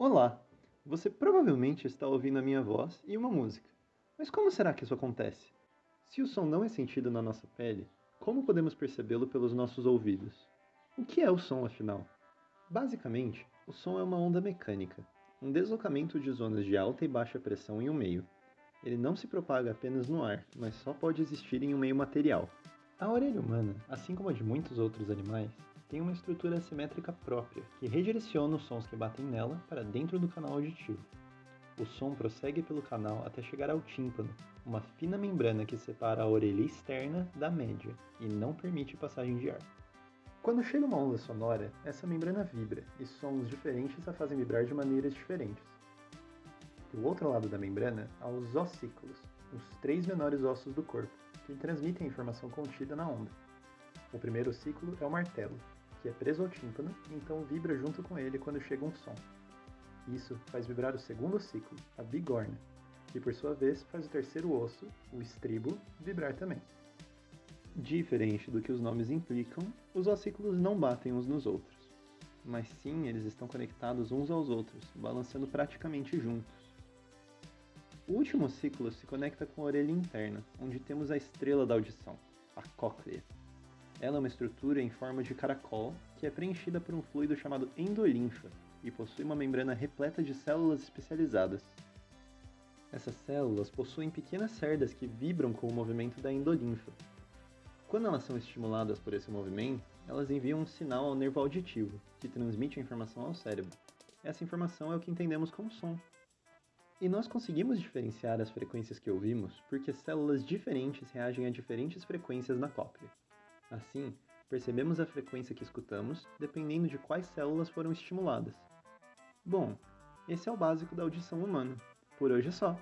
Olá! Você provavelmente está ouvindo a minha voz e uma música. Mas como será que isso acontece? Se o som não é sentido na nossa pele, como podemos percebê-lo pelos nossos ouvidos? O que é o som, afinal? Basicamente, o som é uma onda mecânica, um deslocamento de zonas de alta e baixa pressão em um meio. Ele não se propaga apenas no ar, mas só pode existir em um meio material. A orelha humana, assim como a de muitos outros animais, tem uma estrutura assimétrica própria, que redireciona os sons que batem nela para dentro do canal auditivo. O som prossegue pelo canal até chegar ao tímpano, uma fina membrana que separa a orelha externa da média e não permite passagem de ar. Quando chega uma onda sonora, essa membrana vibra e sons diferentes a fazem vibrar de maneiras diferentes. Do outro lado da membrana, há os ossículos, os três menores ossos do corpo, que transmitem a informação contida na onda. O primeiro ciclo é o martelo, é preso ao tímpano e então vibra junto com ele quando chega um som. Isso faz vibrar o segundo ciclo, a bigorna, que por sua vez faz o terceiro osso, o estribo, vibrar também. Diferente do que os nomes implicam, os ossículos não batem uns nos outros, mas sim eles estão conectados uns aos outros, balançando praticamente juntos. O último ciclo se conecta com a orelha interna, onde temos a estrela da audição, a cóclea. Ela é uma estrutura em forma de caracol que é preenchida por um fluido chamado endolinfa e possui uma membrana repleta de células especializadas. Essas células possuem pequenas cerdas que vibram com o movimento da endolinfa. Quando elas são estimuladas por esse movimento, elas enviam um sinal ao nervo auditivo, que transmite a informação ao cérebro. Essa informação é o que entendemos como som. E nós conseguimos diferenciar as frequências que ouvimos porque células diferentes reagem a diferentes frequências na cóclea. Assim, percebemos a frequência que escutamos dependendo de quais células foram estimuladas. Bom, esse é o básico da audição humana. Por hoje é só.